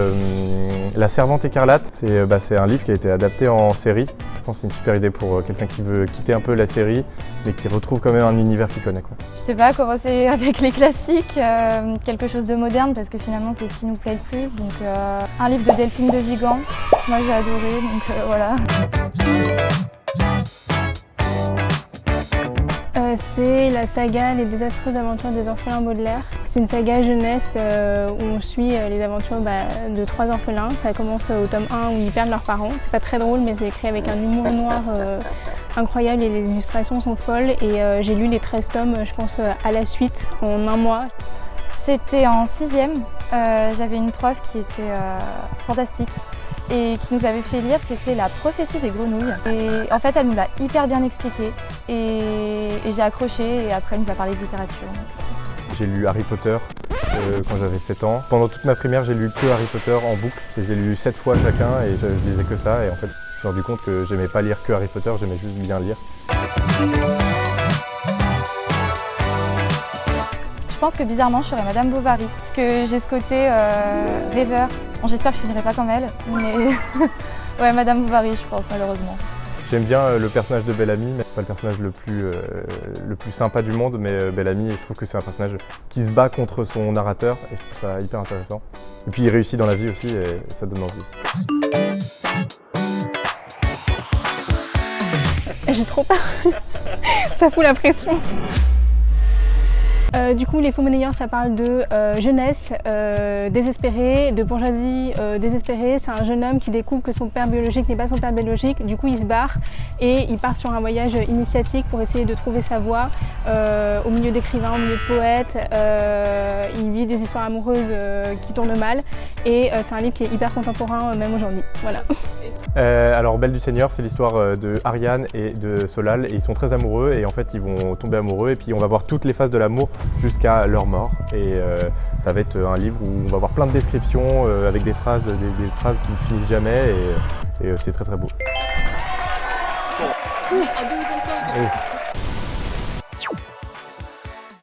Euh, la Servante écarlate, c'est bah, un livre qui a été adapté en série. Je pense que c'est une super idée pour euh, quelqu'un qui veut quitter un peu la série, mais qui retrouve quand même un univers qu'il connaît. Quoi. Je sais pas, commencer avec les classiques, euh, quelque chose de moderne, parce que finalement c'est ce qui nous plaît le plus. Euh, un livre de Delphine de Vigan, moi j'ai adoré, donc euh, voilà. Euh, c'est la saga Les désastreuses aventures des orphelins Baudelaire. C'est une saga jeunesse euh, où on suit euh, les aventures bah, de trois orphelins. Ça commence au tome 1 où ils perdent leurs parents. C'est pas très drôle mais c'est écrit avec un humour noir euh, incroyable et les illustrations sont folles. Et euh, j'ai lu les 13 tomes, je pense, euh, à la suite en un mois. C'était en sixième, euh, j'avais une prof qui était euh, fantastique et qui nous avait fait lire, c'était la prophétie des grenouilles. Et en fait, elle nous l'a hyper bien expliqué et, j'ai accroché et après elle nous a parlé de littérature. J'ai lu Harry Potter euh, quand j'avais 7 ans. Pendant toute ma primaire, j'ai lu que Harry Potter en boucle. Je les ai lus 7 fois chacun et je, je lisais que ça. Et en fait, je me suis rendu compte que j'aimais pas lire que Harry Potter, j'aimais juste bien lire. Pense que bizarrement, je serais Madame Bovary parce que j'ai ce côté euh, rêveur. Bon, J'espère que je finirai pas comme elle, mais ouais, Madame Bovary, je pense malheureusement. J'aime bien euh, le personnage de Bellamy, mais c'est pas le personnage le plus, euh, le plus sympa du monde, mais Bellamy, je trouve que c'est un personnage qui se bat contre son narrateur et je trouve ça hyper intéressant. Et puis il réussit dans la vie aussi et ça donne envie aussi. J'ai trop peur. ça fout la pression. Euh, du coup, Les Faux Monnayeurs, ça parle de euh, jeunesse euh, désespérée, de bourgeoisie désespérée. C'est un jeune homme qui découvre que son père biologique n'est pas son père biologique. Du coup, il se barre et il part sur un voyage initiatique pour essayer de trouver sa voie au milieu d'écrivains, au milieu de poètes. Il vit des histoires amoureuses qui tournent mal et c'est un livre qui est hyper contemporain même aujourd'hui. Voilà. Alors Belle du Seigneur, c'est l'histoire de Ariane et de Solal ils sont très amoureux et en fait ils vont tomber amoureux et puis on va voir toutes les phases de l'amour jusqu'à leur mort et euh, ça va être un livre où on va voir plein de descriptions euh, avec des phrases, des, des phrases qui ne finissent jamais et, et, euh, c'est très très beau. Oui.